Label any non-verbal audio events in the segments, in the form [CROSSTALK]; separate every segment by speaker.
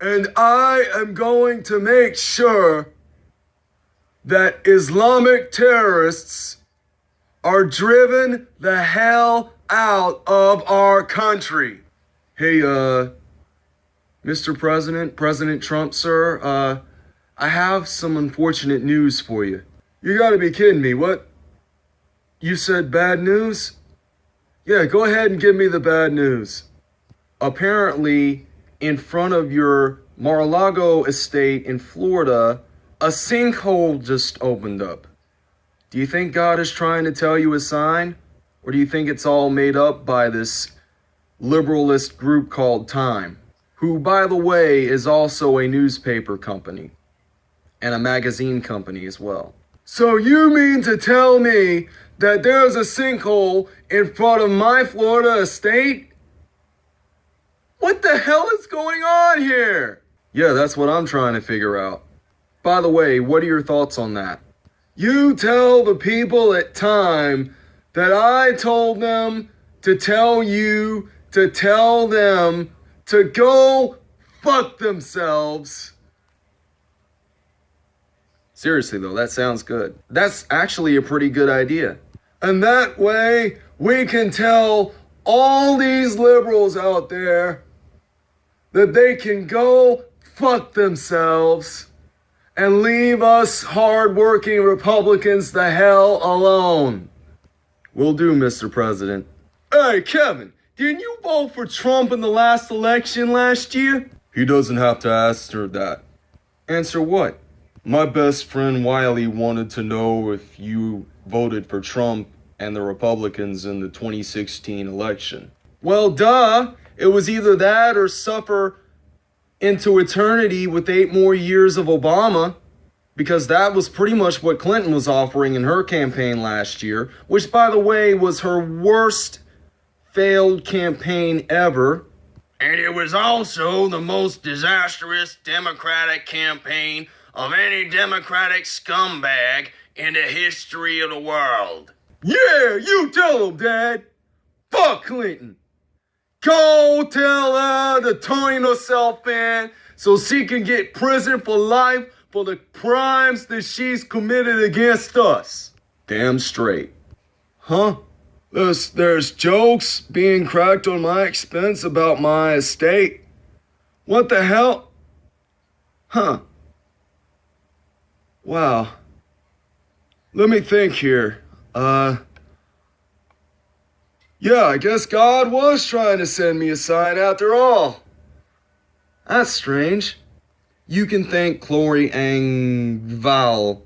Speaker 1: And I am going to make sure that Islamic terrorists are driven the hell out of our country. Hey, uh, Mr. President, President Trump, sir, uh, I have some unfortunate news for you. You gotta be kidding me. What? You said bad news? Yeah, go ahead and give me the bad news. Apparently, in front of your Mar-a-Lago estate in Florida, a sinkhole just opened up. Do you think God is trying to tell you a sign? Or do you think it's all made up by this liberalist group called Time? Who, by the way, is also a newspaper company and a magazine company as well. So you mean to tell me that there's a sinkhole in front of my Florida estate? What the hell is going on here? Yeah, that's what I'm trying to figure out. By the way, what are your thoughts on that? You tell the people at Time that I told them to tell you to tell them to go fuck themselves. Seriously though, that sounds good. That's actually a pretty good idea. And that way, we can tell all these liberals out there that they can go fuck themselves and leave us hardworking Republicans the hell alone. Will do, Mr. President. Hey, Kevin, didn't you vote for Trump in the last election last year? He doesn't have to answer that. Answer what? My best friend Wiley wanted to know if you voted for Trump and the Republicans in the 2016 election. Well, duh. It was either that or suffer into eternity with eight more years of Obama, because that was pretty much what Clinton was offering in her campaign last year, which, by the way, was her worst failed campaign ever.
Speaker 2: And it was also the most disastrous Democratic campaign of any Democratic scumbag in the history of the world.
Speaker 1: Yeah, you tell him, Dad. Fuck Clinton. Go tell her to turn herself in so she can get prison for life for the crimes that she's committed against us. Damn straight. Huh? There's, there's jokes being cracked on my expense about my estate. What the hell? Huh. Wow. Let me think here. Uh, yeah, I guess God was trying to send me a sign after all. That's strange. You can thank Chloe Angval.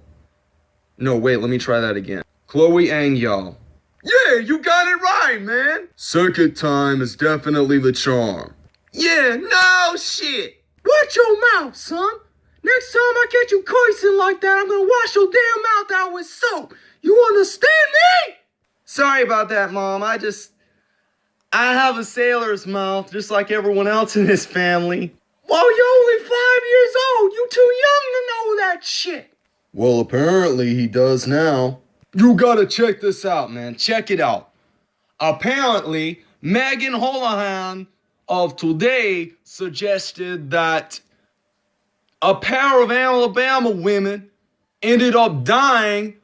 Speaker 1: No, wait, let me try that again. Chloe Angyal. Yeah, you got it right, man. Circuit time is definitely the charm.
Speaker 2: Yeah, no shit.
Speaker 3: Watch your mouth, son. Next time I catch you cursing like that, I'm gonna wash your damn mouth out with soap. You understand me?
Speaker 1: Sorry about that, Mom. I just... I have a sailor's mouth, just like everyone else in this family.
Speaker 3: Well, you're only five years old. You too young to know that shit.
Speaker 1: Well, apparently he does now. You gotta check this out, man. Check it out. Apparently, Megan Holohan of Today suggested that a pair of Alabama women ended up dying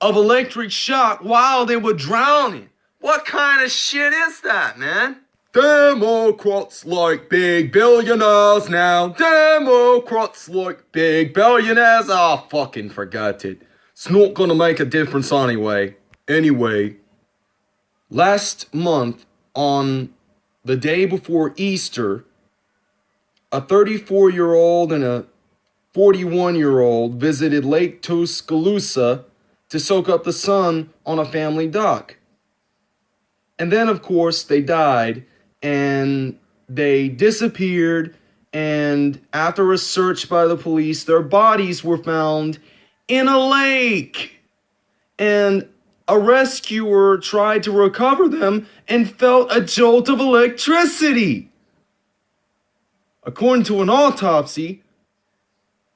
Speaker 1: of electric shock while they were drowning. What kind of shit is that, man? Democrats like big billionaires now. Democrats like big billionaires. Ah, oh, fucking forgot it. It's not gonna make a difference anyway. Anyway, last month on the day before Easter, a 34 year old and a 41 year old visited Lake Tuscaloosa to soak up the sun on a family dock. And then, of course, they died and they disappeared. And after a search by the police, their bodies were found in a lake. And a rescuer tried to recover them and felt a jolt of electricity. According to an autopsy,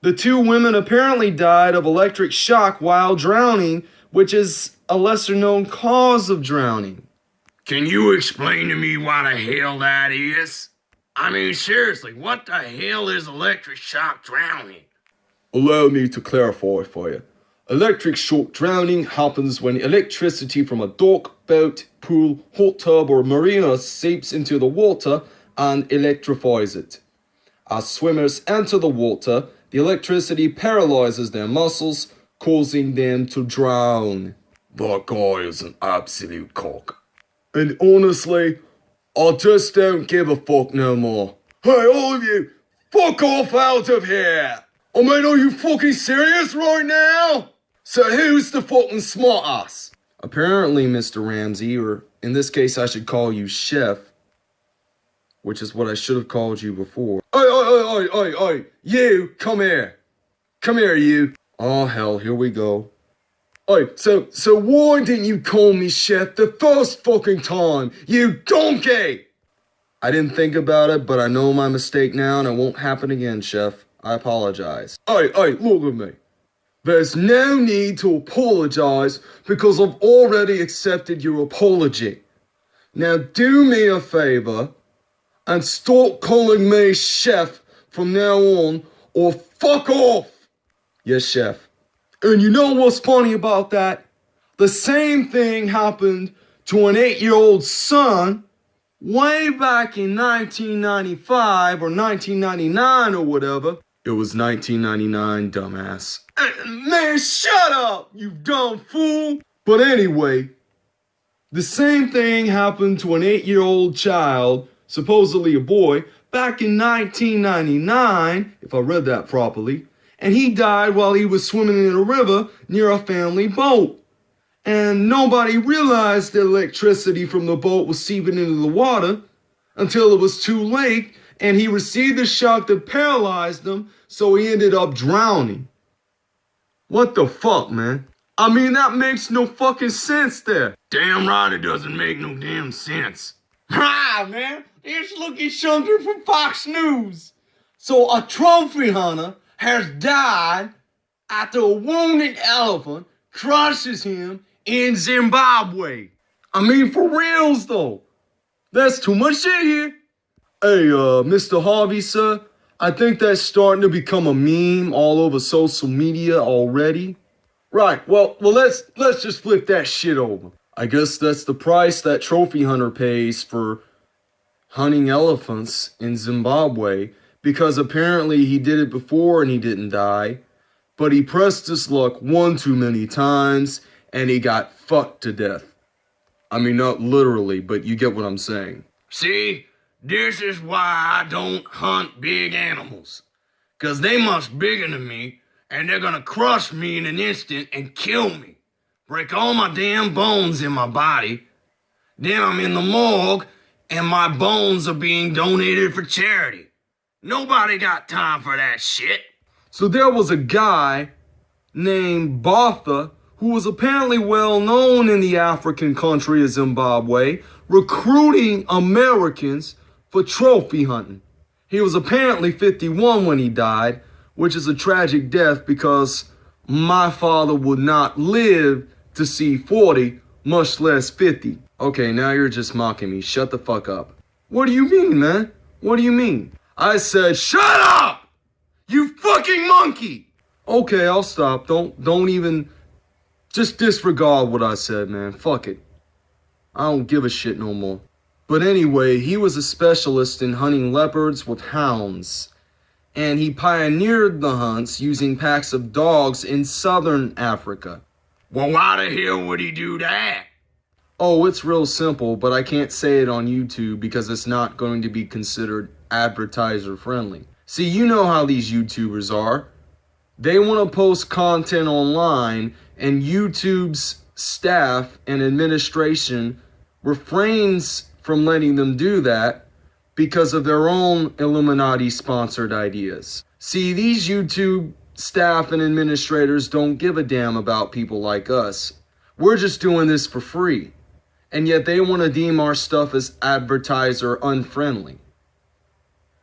Speaker 1: the two women apparently died of electric shock while drowning, which is a lesser known cause of drowning.
Speaker 2: Can you explain to me why the hell that is? I mean, seriously, what the hell is electric shock drowning?
Speaker 1: Allow me to clarify for you. Electric shock drowning happens when electricity from a dock, boat, pool, hot tub, or marina seeps into the water and electrifies it. As swimmers enter the water, the electricity paralyzes their muscles, causing them to drown. That guy is an absolute cock. And honestly, I just don't give a fuck no more. Hey, all of you, fuck off out of here! I mean, are you fucking serious right now? So who's the fucking smart ass? Apparently, Mr. Ramsey, or in this case, I should call you Chef, which is what I should have called you before. Oi, oi, oi, oi, oi, oi, you, come here. Come here, you. Oh, hell, here we go. Oi, so, so why didn't you call me Chef the first fucking time, you donkey? I didn't think about it, but I know my mistake now and it won't happen again, Chef. I apologize. Oi, oi, look at me. There's no need to apologize because I've already accepted your apology. Now do me a favor and stop calling me chef from now on or fuck off. Yes, chef. And you know what's funny about that? The same thing happened to an eight year old son way back in 1995 or 1999 or whatever. It was 1999, dumbass. Man, shut up, you dumb fool! But anyway, the same thing happened to an eight year old child, supposedly a boy, back in 1999, if I read that properly, and he died while he was swimming in a river near a family boat. And nobody realized the electricity from the boat was seeping into the water until it was too late and he received a shock that paralyzed him, so he ended up drowning. What the fuck, man? I mean, that makes no fucking sense there.
Speaker 2: Damn right it doesn't make no damn sense. [LAUGHS]
Speaker 3: Ah, man, it's looking something from Fox News. So a trophy hunter has died after a wounded elephant crushes him in Zimbabwe. I mean, for reals though. That's too much shit here. Hey, uh, Mr. Harvey, sir, I think that's starting to become a meme all over social media already. Right, well, well, let's let's just flip that shit over. I guess that's the price that trophy hunter pays for hunting elephants in Zimbabwe because apparently he did it before and he didn't die, but he pressed his luck one too many times and he got fucked to death. I mean, not literally, but you get what I'm saying.
Speaker 2: See, this is why I don't hunt big animals. Cause they must bigger than me, and they're gonna crush me in an instant and kill me. Break all my damn bones in my body. Then I'm in the morgue, and my bones are being donated for charity. Nobody got time for that shit.
Speaker 1: So there was a guy named Bartha who was apparently well known in the African country of Zimbabwe, recruiting Americans for trophy hunting. He was apparently 51 when he died, which is a tragic death because my father would not live to see 40, much less 50. Okay, now you're just mocking me. Shut the fuck up. What do you mean, man? What do you mean? I said, shut up! You fucking monkey! Okay, I'll stop. Don't don't even just disregard what I said, man. Fuck it. I don't give a shit no more. But anyway, he was a specialist in hunting leopards with hounds. And he pioneered the hunts using packs of dogs in southern Africa.
Speaker 2: Well, why the hell would he do that?
Speaker 1: Oh, it's real simple, but I can't say it on YouTube because it's not going to be considered advertiser friendly. See, you know how these YouTubers are. They want to post content online, and YouTube's staff and administration refrains from letting them do that because of their own Illuminati sponsored ideas. See, these YouTube staff and administrators don't give a damn about people like us. We're just doing this for free. And yet they want to deem our stuff as advertiser unfriendly.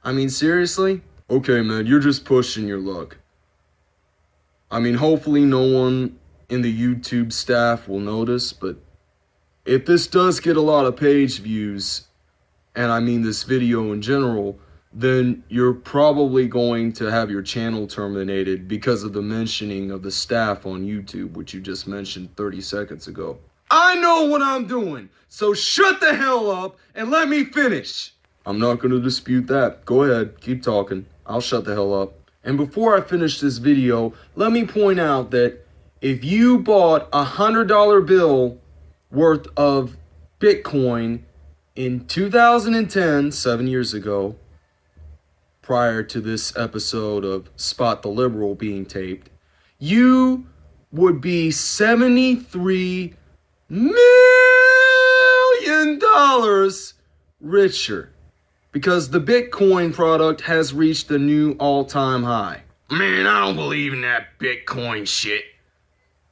Speaker 1: I mean, seriously? Okay, man, you're just pushing your luck. I mean, hopefully no one in the YouTube staff will notice, but if this does get a lot of page views, and I mean this video in general, then you're probably going to have your channel terminated because of the mentioning of the staff on YouTube, which you just mentioned 30 seconds ago. I know what I'm doing, so shut the hell up and let me finish. I'm not going to dispute that. Go ahead, keep talking. I'll shut the hell up. And before I finish this video, let me point out that if you bought a $100 bill worth of Bitcoin in 2010, seven years ago, prior to this episode of Spot the Liberal being taped, you would be 73 million dollars richer because the Bitcoin product has reached a new all-time high.
Speaker 2: Man, I don't believe in that Bitcoin shit.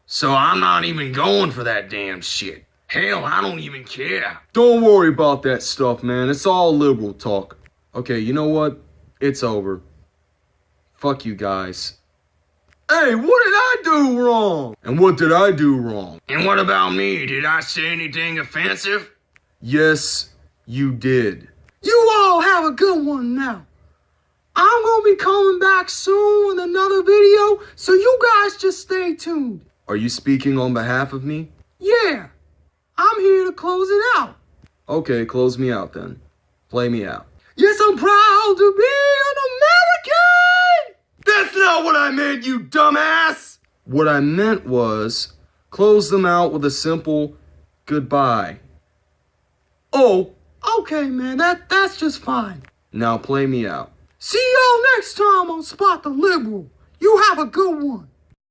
Speaker 2: So I'm not even going for that damn shit. Hell, I don't even care.
Speaker 1: Don't worry about that stuff, man. It's all liberal talk. Okay, you know what? It's over. Fuck you guys. Hey, what did I do wrong? And what did I do wrong?
Speaker 2: And what about me? Did I say anything offensive?
Speaker 1: Yes, you did. You all have a good one now. I'm gonna be coming back soon with another video, so you guys just stay tuned. Are you speaking on behalf of me? Yeah, I'm here to close it out. Okay, close me out then. Play me out. Yes, I'm proud to be an American! That's not what I meant, you dumbass! What I meant was close them out with a simple goodbye. Oh, okay, man, that, that's just fine. Now play me out. See y'all next time on Spot the Liberal. You have a good one.